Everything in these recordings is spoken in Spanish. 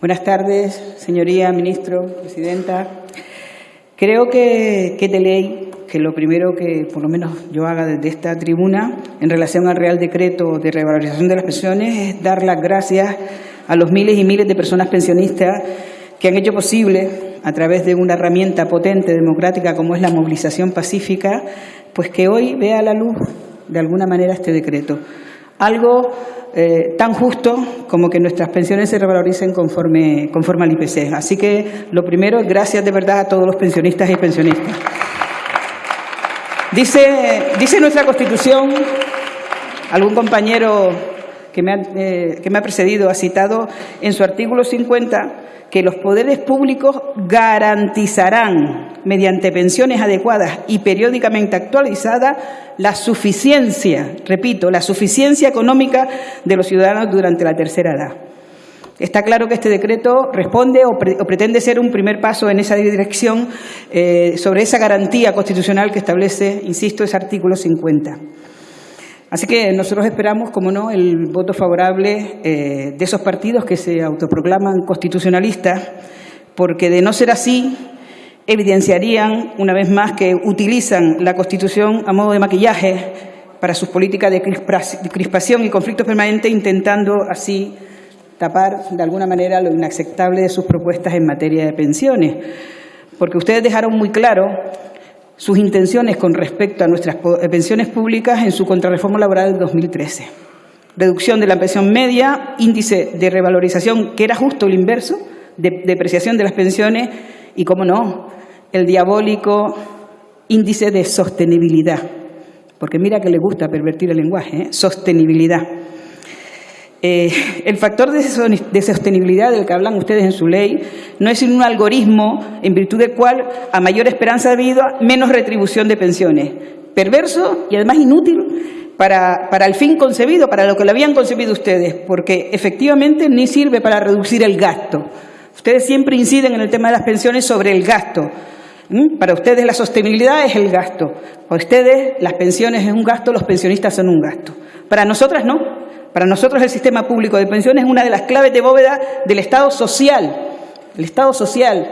Buenas tardes, señoría, ministro, presidenta. Creo que, que de ley que lo primero que por lo menos yo haga desde esta tribuna en relación al Real Decreto de Revalorización de las Pensiones es dar las gracias a los miles y miles de personas pensionistas que han hecho posible, a través de una herramienta potente, democrática, como es la movilización pacífica, pues que hoy vea la luz, de alguna manera, este decreto. Algo eh, tan justo como que nuestras pensiones se revaloricen conforme, conforme al IPC. Así que lo primero, gracias de verdad a todos los pensionistas y pensionistas. Dice, dice nuestra Constitución, algún compañero que me, ha, eh, que me ha precedido ha citado en su artículo 50 que los poderes públicos garantizarán, mediante pensiones adecuadas y periódicamente actualizadas, la suficiencia, repito, la suficiencia económica de los ciudadanos durante la tercera edad. Está claro que este decreto responde o pretende ser un primer paso en esa dirección eh, sobre esa garantía constitucional que establece, insisto, ese artículo 50. Así que nosotros esperamos, como no, el voto favorable eh, de esos partidos que se autoproclaman constitucionalistas, porque de no ser así, evidenciarían una vez más que utilizan la Constitución a modo de maquillaje para sus políticas de crispación y conflictos permanentes, intentando así tapar de alguna manera lo inaceptable de sus propuestas en materia de pensiones. Porque ustedes dejaron muy claro sus intenciones con respecto a nuestras eh, pensiones públicas en su contrarreforma laboral del 2013. Reducción de la pensión media, índice de revalorización, que era justo el inverso, de depreciación de las pensiones y, como no, el diabólico índice de sostenibilidad. Porque mira que le gusta pervertir el lenguaje, ¿eh? sostenibilidad. Eh, el factor de sostenibilidad del que hablan ustedes en su ley no es un algoritmo en virtud del cual a mayor esperanza de vida, menos retribución de pensiones. Perverso y además inútil para, para el fin concebido, para lo que lo habían concebido ustedes, porque efectivamente ni sirve para reducir el gasto. Ustedes siempre inciden en el tema de las pensiones sobre el gasto. ¿Mm? Para ustedes la sostenibilidad es el gasto. Para ustedes las pensiones es un gasto, los pensionistas son un gasto. Para nosotras no. Para nosotros el sistema público de pensiones es una de las claves de bóveda del Estado social. El Estado social,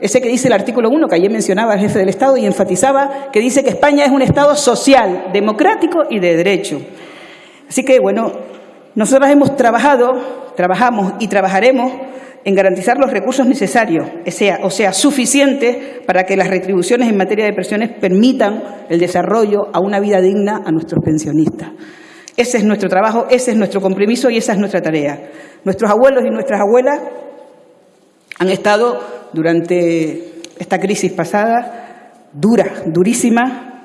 ese que dice el artículo 1, que ayer mencionaba el jefe del Estado y enfatizaba, que dice que España es un Estado social, democrático y de derecho. Así que, bueno, nosotros hemos trabajado, trabajamos y trabajaremos en garantizar los recursos necesarios, sea, o sea, suficientes para que las retribuciones en materia de pensiones permitan el desarrollo a una vida digna a nuestros pensionistas. Ese es nuestro trabajo, ese es nuestro compromiso y esa es nuestra tarea. Nuestros abuelos y nuestras abuelas han estado durante esta crisis pasada dura, durísima,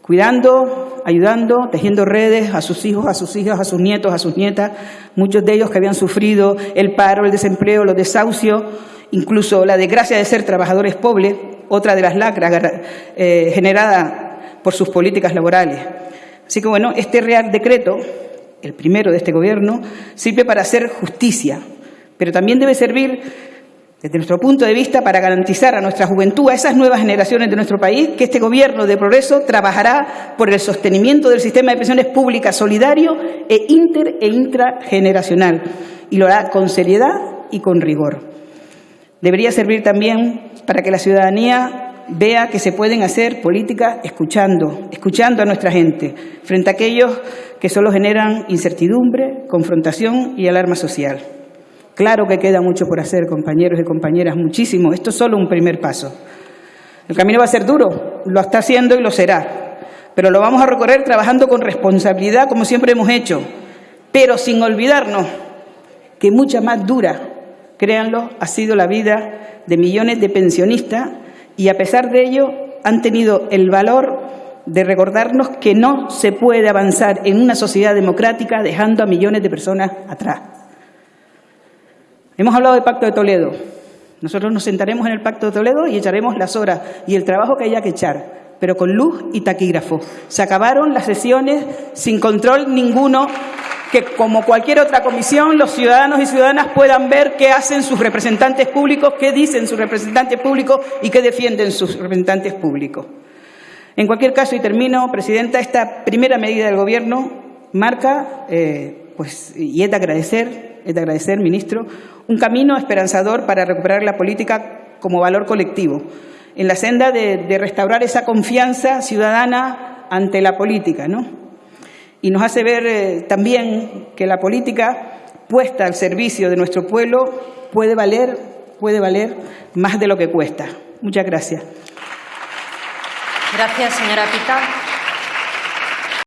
cuidando, ayudando, tejiendo redes a sus hijos, a sus hijas, a sus nietos, a sus nietas, muchos de ellos que habían sufrido el paro, el desempleo, los desahucios, incluso la desgracia de ser trabajadores pobres, otra de las lacras eh, generadas por sus políticas laborales. Así que, bueno, este Real Decreto, el primero de este Gobierno, sirve para hacer justicia, pero también debe servir, desde nuestro punto de vista, para garantizar a nuestra juventud, a esas nuevas generaciones de nuestro país, que este Gobierno de progreso trabajará por el sostenimiento del sistema de pensiones públicas solidario e inter e intrageneracional, y lo hará con seriedad y con rigor. Debería servir también para que la ciudadanía vea que se pueden hacer políticas escuchando, escuchando a nuestra gente, frente a aquellos que solo generan incertidumbre, confrontación y alarma social. Claro que queda mucho por hacer, compañeros y compañeras, muchísimo. Esto es solo un primer paso. El camino va a ser duro, lo está haciendo y lo será, pero lo vamos a recorrer trabajando con responsabilidad, como siempre hemos hecho, pero sin olvidarnos que mucha más dura, créanlo, ha sido la vida de millones de pensionistas y a pesar de ello han tenido el valor de recordarnos que no se puede avanzar en una sociedad democrática dejando a millones de personas atrás. Hemos hablado del Pacto de Toledo. Nosotros nos sentaremos en el Pacto de Toledo y echaremos las horas y el trabajo que haya que echar, pero con luz y taquígrafo. Se acabaron las sesiones sin control ninguno que como cualquier otra comisión los ciudadanos y ciudadanas puedan ver qué hacen sus representantes públicos, qué dicen sus representantes públicos y qué defienden sus representantes públicos. En cualquier caso, y termino, Presidenta, esta primera medida del Gobierno marca, eh, pues, y es de agradecer, es de agradecer, ministro, un camino esperanzador para recuperar la política como valor colectivo, en la senda de, restaurar esa confianza ciudadana ante la política, ¿no? Y nos hace ver eh, también que la política puesta al servicio de nuestro pueblo puede valer, puede valer más de lo que cuesta. Muchas gracias. Gracias, señora Pita.